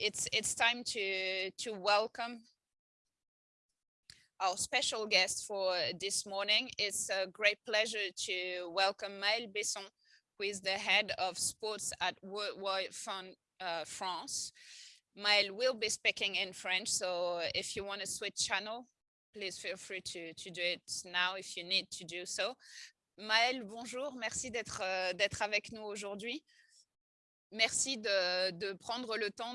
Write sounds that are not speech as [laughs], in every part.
it's it's time to to welcome our special guest for this morning. It's a great pleasure to welcome Maël Besson, who is the head of sports at Worldwide Fund uh, France. Maël will be speaking in French, so if you want to switch channel, please feel free to, to do it now if you need to do so. Maël, bonjour, merci d'être d'être avec nous aujourd'hui. Merci de, de, prendre le temps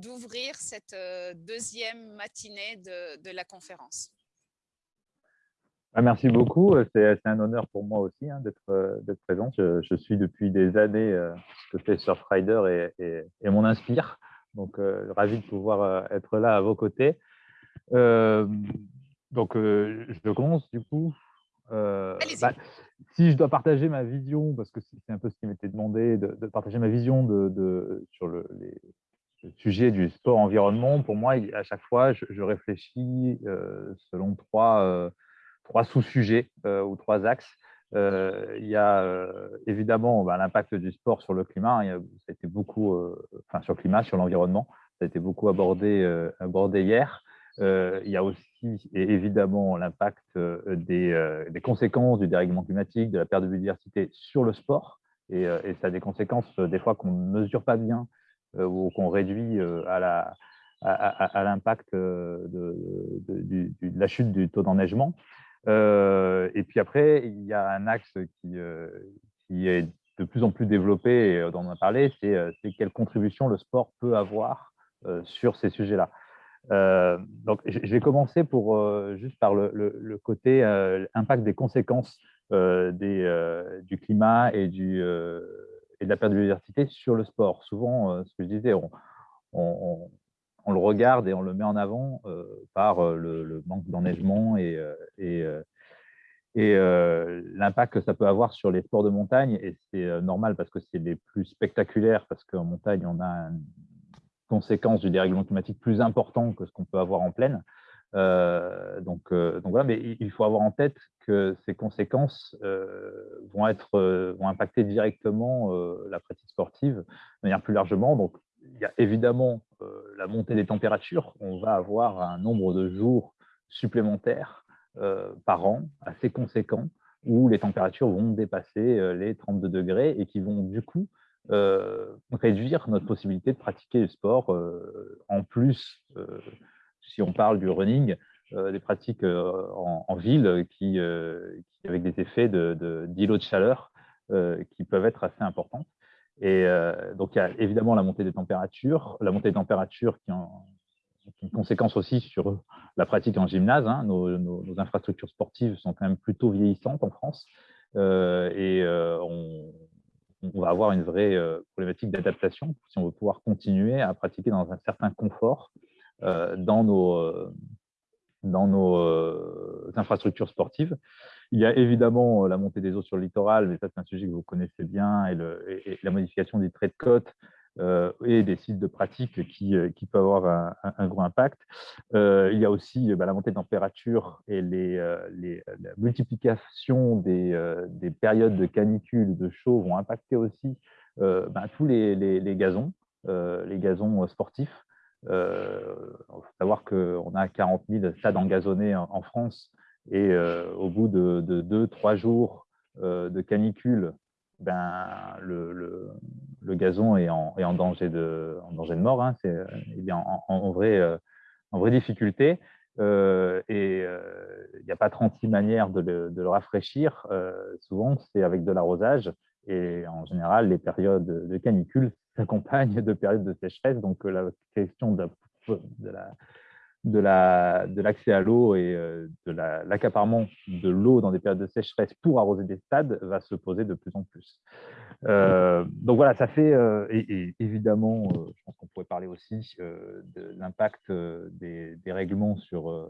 d'ouvrir cette euh, deuxième matinée de, de la conférence. Ah, merci beaucoup. C'est un honneur pour moi aussi hein, d'être euh, présent. Je, je, suis depuis des années euh, ce que fait Surfrider et, et, et mon inspire. Donc, euh, ravi de pouvoir euh, être là à vos côtés. Euh, donc, je commence du coup. Euh, bah, si je dois partager ma vision, parce que c'est un peu ce qui m'était demandé, de, partager ma vision sur le, sujet du sport-environnement, pour moi, à chaque fois, je, réfléchis euh, selon trois, euh, sous-sujets euh, ou trois axes. Il y a évidemment bah, l'impact du sport sur le climat, ça a été beaucoup, enfin sur le climat, sur l'environnement, ça a été beaucoup abordé hier. Euh, il y a aussi évidemment l'impact euh, des, euh, des, conséquences du dérèglement climatique, de la perte de biodiversité sur le sport. Et, ça a des conséquences des fois qu'on ne mesure pas bien ou qu'on réduit à l'impact de, la chute du taux d'enneigement. Et puis après, il y a un axe qui, est de plus en plus développé et dont on a parlé, c'est quelle contribution le sport peut avoir sur ces sujets-là. Euh, donc, je vais commencer pour, euh, juste par le, côté euh, impact des conséquences des, du climat et, du, et de la perte de biodiversité sur le sport. Souvent, ce que je disais, on, le regarde et on le met en avant par le, manque d'enneigement et, l'impact que ça peut avoir sur les sports de montagne. Et c'est normal parce que c'est les plus spectaculaires, parce qu'en montagne, on a conséquences du dérèglement climatique plus important que ce qu'on peut avoir en pleine. Euh, donc, euh, donc, voilà, mais il faut avoir en tête que ces conséquences euh, vont, être, vont impacter directement la pratique sportive de manière plus largement. Donc, il y a évidemment la montée des températures. On va avoir un nombre de jours supplémentaires par an assez conséquent où les températures vont dépasser les 32 degrés et qui vont du coup réduire notre possibilité de pratiquer le sport. Euh, en plus, euh, si on parle du running, des pratiques en, en, ville qui, avec des effets d'îlots de, chaleur qui peuvent être assez importants. Et donc, il y a évidemment la montée des températures, la montée des températures qui ont une conséquence aussi sur la pratique en gymnase. Hein. Nos, infrastructures sportives sont quand même plutôt vieillissantes en France euh, et euh, on, on va avoir une vraie euh, problématique d'adaptation si on veut pouvoir continuer à pratiquer dans un certain confort euh, dans nos, euh, dans nos infrastructures sportives. Il y a évidemment la montée des eaux sur le littoral, mais ça c'est un sujet que vous connaissez bien, et, et, la modification des traits de côte et des sites de pratique qui, euh, qui peuvent avoir un, gros impact. Euh, il y a aussi bah, la montée de température et les, les, la multiplication des, des, périodes de canicule, de chaud vont impacter aussi bah, tous les, les, gazons, les gazons sportifs. Il faut savoir qu'on a 40 000 stades engazonnés en, en France et au bout de 2-3 jours de canicule, ben, le, le, gazon est en, danger, de, mort. Hein. Est, il est en, en, vrai, euh, en vraie difficulté. Euh, et euh, il n'y a pas 36 manières de le, rafraîchir. Euh, souvent, c'est avec de l'arrosage. Et en général, les périodes de canicule [laughs] s'accompagnent de périodes de sécheresse. Donc, la question de la, de la de l'accès à l'eau et euh, de l'accaparement la, de l'eau dans des périodes de sécheresse pour arroser des stades va se poser de plus en plus. Euh, donc voilà, ça fait, euh, et, évidemment, euh, je pense qu'on pourrait parler aussi de l'impact des, des, règlements sur,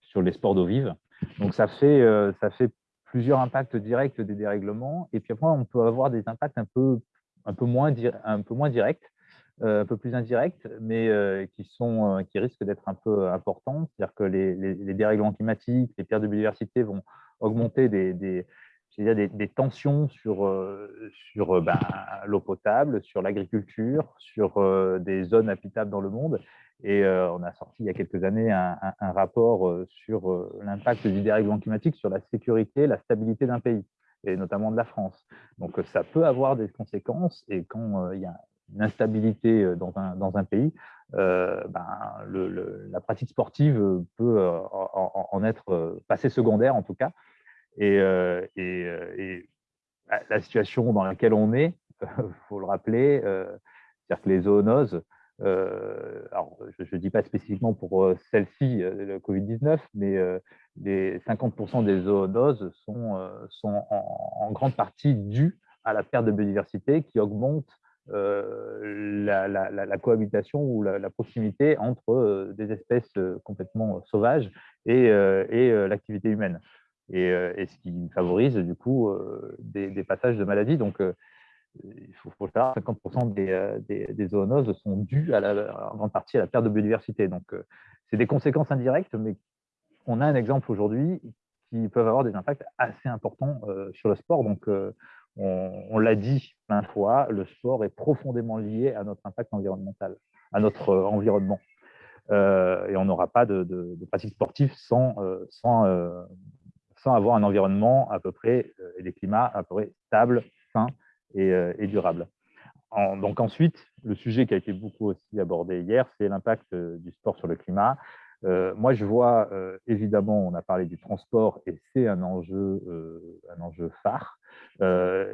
sur les sports d'eau vive. Donc ça fait, ça fait plusieurs impacts directs des dérèglements, et puis après, on peut avoir des impacts un peu, un peu, moins, un peu moins directs un peu plus indirects, mais qui, sont, qui risquent d'être un peu importants. C'est-à-dire que les, les, dérèglements climatiques, les pertes de biodiversité vont augmenter des, a des, tensions sur, sur ben, l'eau potable, sur l'agriculture, sur des zones habitables dans le monde. Et on a sorti il y a quelques années un, rapport sur l'impact du dérèglement climatique sur la sécurité, la stabilité d'un pays, et notamment de la France. Donc ça peut avoir des conséquences, et quand il y a une instabilité dans un, dans un pays, ben, la pratique sportive peut en, être passée secondaire en tout cas. Et, et, la situation dans laquelle on est, il [laughs] faut le rappeler, c'est-à-dire que les zoonoses, euh, alors, je ne dis pas spécifiquement pour euh, celle-ci, euh, le Covid-19, mais les 50% des zoonoses sont, en, grande partie dues à la perte de biodiversité qui augmente la, cohabitation ou la, proximité entre des espèces complètement sauvages et l'activité humaine. Et, et, ce qui favorise du coup des, des passages de maladies. Donc, il faut, le savoir, 50% euh, des, zoonoses sont dues en grande partie à la perte de biodiversité. Donc, euh, c'est des conséquences indirectes, mais on a un exemple aujourd'hui qui peuvent avoir des impacts assez importants euh, sur le sport. Donc, on, l'a dit plein de fois, le sport est profondément lié à notre impact environnemental, à notre environnement. et on n'aura pas de, de, de, pratique sportive sans, sans, sans avoir un environnement à peu près, et des climats à peu près stables, sains, euh, et, durable. donc ensuite, le sujet qui a été beaucoup aussi abordé hier, c'est l'impact euh, du sport sur le climat. Euh, moi, je vois, évidemment, on a parlé du transport et c'est un enjeu, un enjeu phare.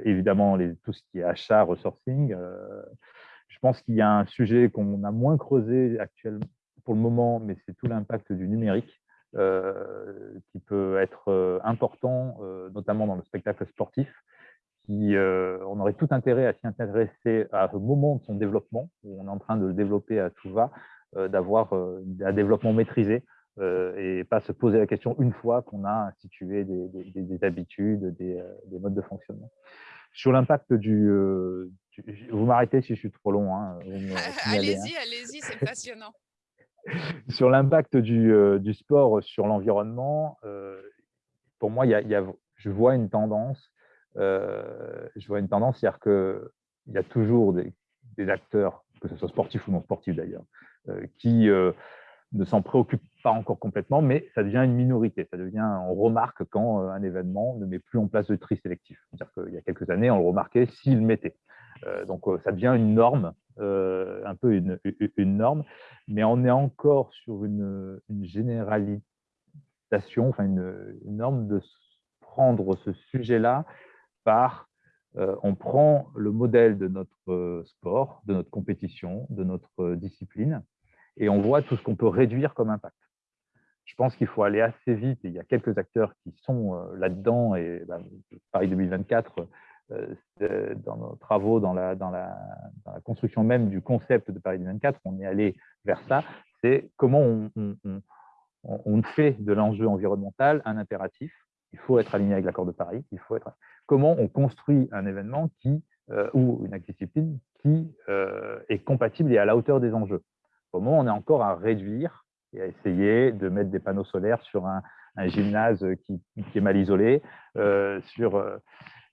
évidemment, tout ce qui est achat, ressourcing. je pense qu'il y a un sujet qu'on a moins creusé actuellement pour le moment, mais c'est tout l'impact du numérique qui peut être important, notamment dans le spectacle sportif. Euh, on aurait tout intérêt à s'y intéresser à ce moment de son développement, où on est en train de le développer à tout va, euh, d'avoir euh, un développement maîtrisé et pas se poser la question une fois qu'on a institué des, habitudes, des, modes de fonctionnement. Sur l'impact du, Vous m'arrêtez si je suis trop long. Hein, [laughs] allez-y, allez-y, c'est passionnant. [laughs] sur l'impact du, sport sur l'environnement, pour moi, je vois une tendance euh, je vois une tendance, c'est-à-dire qu'il y a toujours des, acteurs, que ce soit sportifs ou non sportifs d'ailleurs, euh, qui euh, ne s'en préoccupent pas encore complètement, mais ça devient une minorité. Ça devient, on remarque quand un événement ne met plus en place de tri sélectif. C'est-à-dire qu'il y a quelques années, on le remarquait s'il mettait. donc, ça devient une norme, un peu une, norme, mais on est encore sur une, généralisation, enfin une, norme de prendre ce sujet-là par euh, on prend le modèle de notre euh, sport, de notre compétition, de notre euh, discipline, et on voit tout ce qu'on peut réduire comme impact. Je pense qu'il faut aller assez vite, et il y a quelques acteurs qui sont là-dedans, et bah, Paris 2024, dans nos travaux, dans la, construction même du concept de Paris 2024, on est allé vers ça, c'est comment on, fait de l'enjeu environnemental un impératif, il faut être aligné avec l'accord de Paris, il faut être comment on construit un événement qui, euh, ou une discipline qui euh, est compatible et à la hauteur des enjeux. Comment on est encore à réduire et à essayer de mettre des panneaux solaires sur un, gymnase qui, est mal isolé. Euh, sur,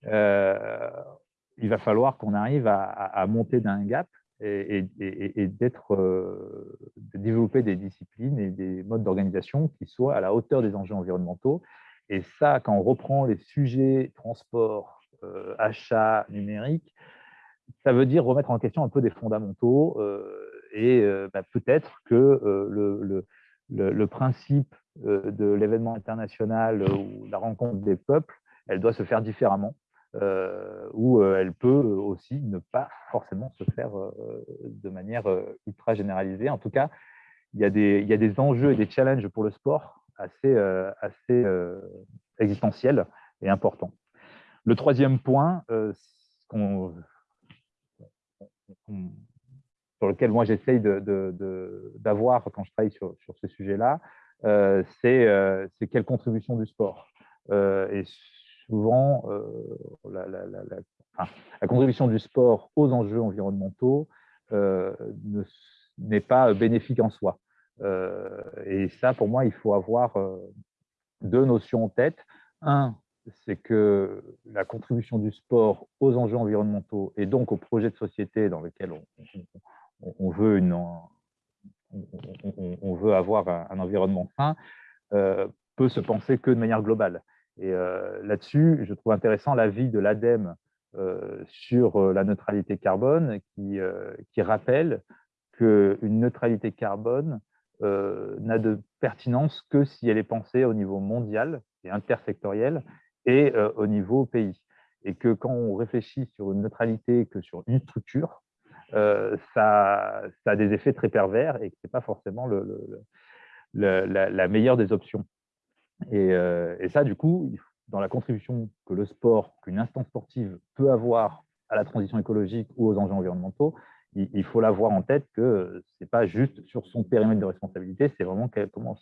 il va falloir qu'on arrive à, monter d'un gap et, d'être, de développer des disciplines et des modes d'organisation qui soient à la hauteur des enjeux environnementaux et ça, quand on reprend les sujets transport, euh, achat, numérique, ça veut dire remettre en question un peu des fondamentaux euh, et euh, bah, peut-être que le, principe de l'événement international ou la rencontre des peuples, elle doit se faire différemment. Ou elle peut aussi ne pas forcément se faire de manière ultra généralisée. En tout cas, il y, a des, enjeux et des challenges pour le sport assez, euh, assez euh, existentiel et important. Le troisième point, euh, sur lequel moi j'essaye d'avoir quand je travaille sur, sur ce sujet-là, c'est quelle contribution du sport. Souvent, la, la, contribution du sport aux enjeux environnementaux n'est pas bénéfique en soi. Euh, et ça, pour moi, il faut avoir euh, deux notions en tête. Un, c'est que la contribution du sport aux enjeux environnementaux et donc aux projets de société dans lesquels on, veut, avoir un, environnement sain euh, peut se penser que de manière globale. Et euh, là-dessus, je trouve intéressant l'avis de l'ADEME euh, sur la neutralité carbone qui, qui rappelle qu'une neutralité carbone n'a de pertinence que si elle est pensée au niveau mondial et intersectoriel et au niveau pays. Et que quand on réfléchit sur une neutralité que sur une structure, ça, a des effets très pervers et que ce n'est pas forcément la, meilleure des options. Et, et, ça, du coup, dans la contribution que le sport, qu'une instance sportive peut avoir à la transition écologique ou aux enjeux environnementaux, il, faut l'avoir en tête que ce n'est pas juste sur son périmètre de responsabilité, c'est vraiment comment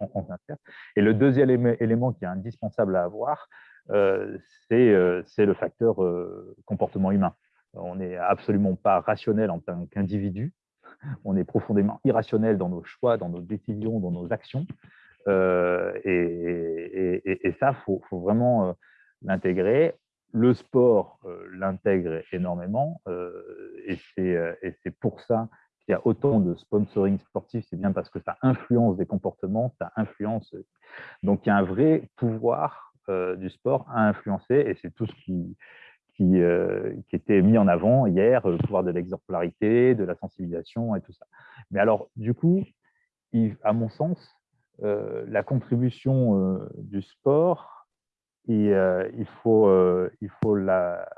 on s'insère. Et le deuxième élément qui est indispensable à avoir, euh, euh, c'est le facteur euh, comportement humain. On n'est absolument pas rationnel en tant qu'individu, on est profondément irrationnel dans nos choix, dans nos décisions, dans nos actions. Et, ça, il faut, vraiment l'intégrer le sport euh, l'intègre énormément euh, euh, et c'est pour ça qu'il y a autant de sponsoring sportif, c'est bien parce que ça influence des comportements, ça influence. Donc il y a un vrai pouvoir du sport à influencer et c'est tout ce qui, qui, était mis en avant hier, le pouvoir de l'exemplarité, de la sensibilisation et tout ça. Mais alors, du coup, à mon sens, la contribution du sport et euh, il faut, euh, il faut la,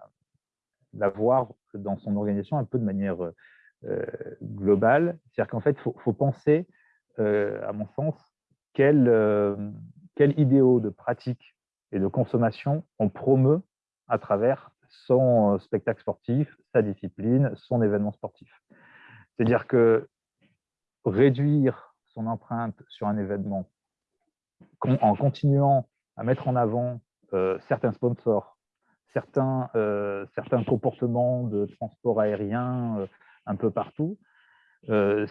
voir dans son organisation un peu de manière euh, globale. C'est-à-dire qu'en fait, il faut, penser, à mon sens, quel, quel idéaux de pratique et de consommation on promeut à travers son spectacle sportif, sa discipline, son événement sportif. C'est-à-dire que réduire son empreinte sur un événement. En continuant à mettre en avant euh, certains sponsors, certains, euh, certains comportements de transport aérien euh, un peu partout,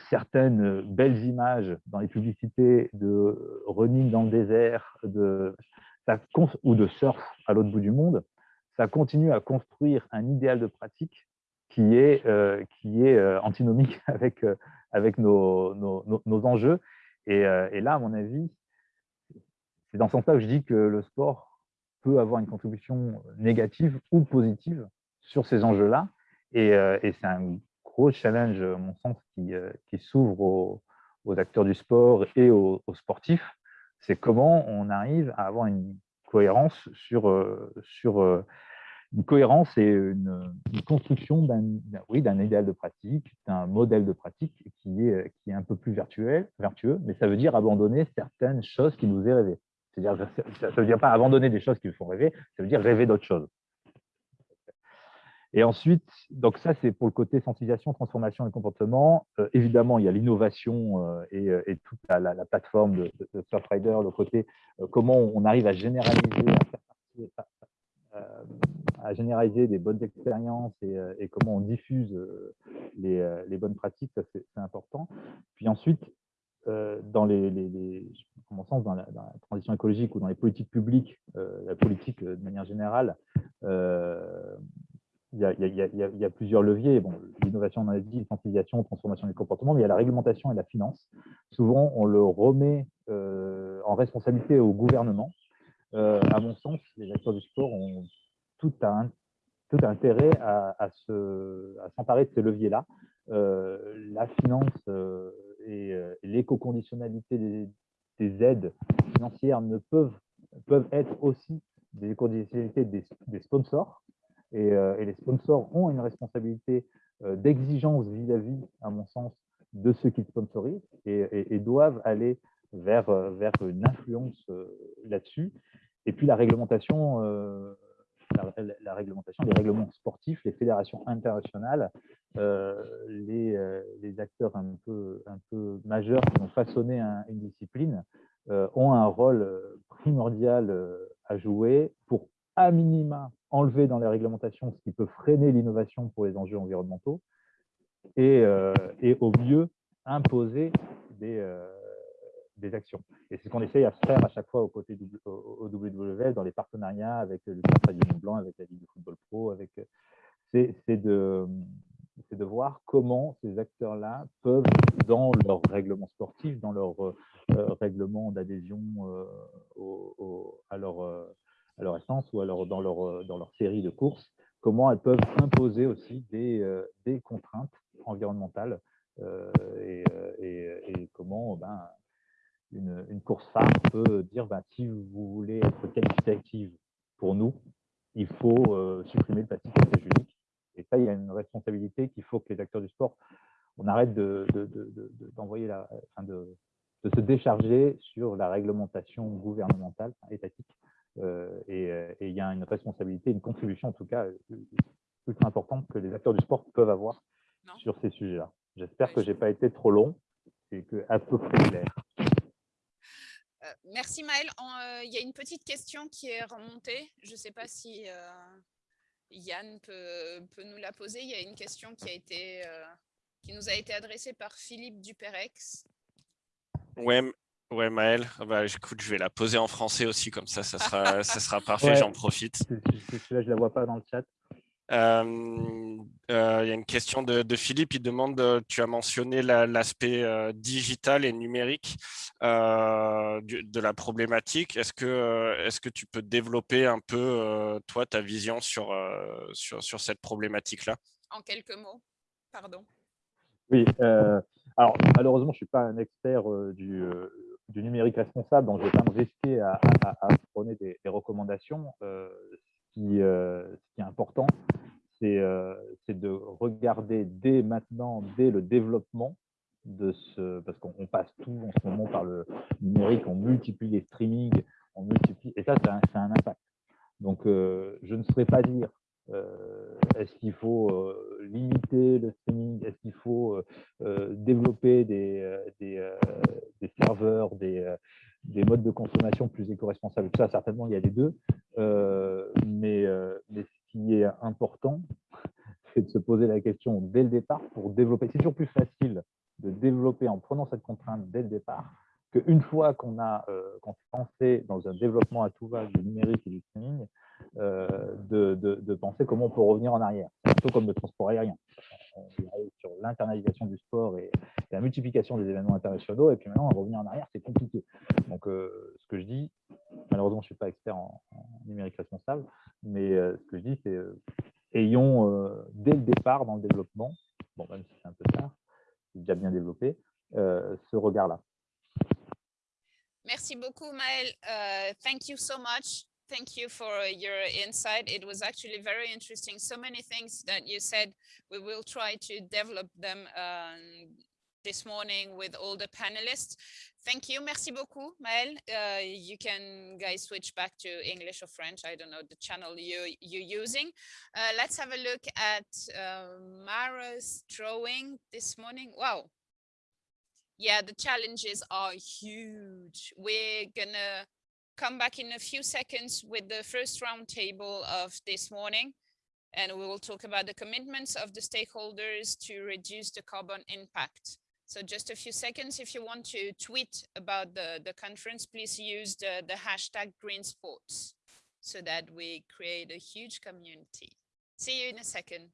certaines belles images dans les publicités de running dans le désert de, ou de surf à l'autre bout du monde, ça continue à construire un idéal de pratique qui est, qui est antinomique [laughs] avec, avec nos, nos, nos enjeux. Et, et, là, à mon avis, c'est dans ce sens-là que je dis que le sport peut avoir une contribution négative ou positive sur ces enjeux-là. Et, euh, c'est un gros challenge, à mon sens, qui, euh, qui s'ouvre aux, acteurs du sport et aux, sportifs. C'est comment on arrive à avoir une cohérence sur, euh, sur une cohérence et une, construction d'un oui, idéal de pratique, d'un modèle de pratique qui est, qui est un peu plus vertueux, vertueux, mais ça veut dire abandonner certaines choses qui nous est rêvé. C'est-à-dire, ça ne veut dire pas abandonner des choses qui vous font rêver, ça veut dire rêver d'autres choses. Et ensuite, donc ça, c'est pour le côté sensibilisation, transformation et comportement. Euh, évidemment, il y a l'innovation euh, euh, et, toute la, plateforme de, de, Surfrider, le côté comment on arrive à généraliser, à, généraliser des bonnes expériences et, comment on diffuse les, les bonnes pratiques, ça c'est important. Puis ensuite, euh, dans les, les, sens, dans la, transition écologique ou dans les politiques publiques, euh, la politique euh, de manière générale, il y, a, plusieurs leviers. Bon, L'innovation, on a dit, sensibilisation, transformation des comportements, mais il y a la réglementation et la finance. Souvent, on le remet en responsabilité au gouvernement. à mon sens, les acteurs du sport ont tout, un, tout intérêt à, à s'emparer de ces leviers-là. la finance et euh, l'éco-conditionnalité des, aides financières ne peuvent, peuvent être aussi des conditionnalités des, sponsors. Euh, et, les sponsors ont une responsabilité euh, d'exigence vis-à-vis, à mon sens, de ceux qui sponsorisent et, doivent aller vers, vers une influence là-dessus. Et puis la réglementation, la, réglementation, les règlements sportifs, les fédérations internationales, euh, les, euh, les, acteurs un peu, majeurs qui ont façonné une discipline euh, ont un rôle primordial à jouer pour, à minima, enlever dans les réglementations ce qui peut freiner l'innovation pour les enjeux environnementaux et au mieux imposer des, actions. Et c'est ce qu'on essaye à faire à chaque fois aux côtés du, au, WWF, dans les partenariats avec le Centre du Blanc, avec la Ligue de football pro, avec c'est de, voir comment ces acteurs-là peuvent, dans leur règlement sportif, dans leur règlement d'adhésion à, leur, à essence ou alors dans, leur, série de courses, comment elles peuvent imposer aussi des, contraintes environnementales euh, et, et, comment ben, une, une, course phare peut dire ben, si vous voulez être qualificative pour nous, il faut supprimer le plastique unique. Et ça, il y a une responsabilité qu'il faut que les acteurs du sport, on arrête de, de, la, enfin de, de se décharger sur la réglementation gouvernementale, étatique. Euh, et, il y a une responsabilité, une contribution en tout cas plus importante que les acteurs du sport peuvent avoir sur ces sujets-là. J'espère que je n'ai pas été trop long et que à peu près clair. Euh, merci Maël. Euh, il y a une petite question qui est remontée. Je ne sais pas si Yann peut, peut, nous la poser. Il y a une question qui, a été, qui nous a été adressée par Philippe Duperex. Ouais, ouais Maël, ah bah, écoute, je vais la poser en français aussi, comme ça, ça sera, ça sera parfait, j'en profite. Là, je ne la vois pas dans le chat. Euh, euh, il y a une question de, Philippe, il demande, euh, tu as mentionné l'aspect digital et numérique de la problématique. Est-ce que, est -ce que tu peux développer un peu, toi, ta vision sur, sur, sur cette problématique-là? En quelques mots, pardon. Oui, alors, malheureusement, je ne suis pas un expert euh, du, euh, du, numérique responsable, donc je ne vais pas me risquer à, à, prôner des, recommandations. Euh, ce, qui, est important, c'est de regarder dès maintenant, dès le développement de ce, parce qu'on passe tout en ce moment par le numérique, on multiplie les streamings, on multiplie, et ça, a, un impact. Donc, je ne saurais pas dire euh, est-ce qu'il faut euh, limiter le streaming? Est-ce qu'il faut euh, développer des, serveurs, des, des, modes de consommation plus éco-responsables? Ça, certainement, il y a les deux. mais, ce qui est important, [laughs] c'est de se poser la question dès le départ pour développer. C'est toujours plus facile de développer en prenant cette contrainte dès le départ qu'une fois qu'on a s'est lancé dans un développement à tout va du numérique et du streaming, euh, de, de, penser comment on peut revenir en arrière. C'est un peu comme le transport aérien. On arrive sur l'internalisation du sport et, la multiplication des événements internationaux, et puis maintenant, revenir en arrière, c'est compliqué. Donc, euh, ce que je dis, malheureusement, je ne suis pas expert en, numérique responsable, mais euh, ce que je dis, c'est ayons dès le départ dans le développement, bon, même si c'est un peu tard, c'est déjà bien développé, ce regard-là. Merci beaucoup, Maël. thank you so much. Thank you for your insight. It was actually very interesting. So many things that you said, we will try to develop them um, this morning with all the panelists. Thank you. Merci beaucoup, Maël. Uh, you can guys switch back to English or French. I don't know the channel you, you're using. Uh, let's have a look at uh, Mara's drawing this morning. Wow. Yeah, the challenges are huge. We're gonna come back in a few seconds with the first roundtable of this morning. And we will talk about the commitments of the stakeholders to reduce the carbon impact. So just a few seconds, if you want to tweet about the, the conference, please use the, the hashtag green sports so that we create a huge community. See you in a second.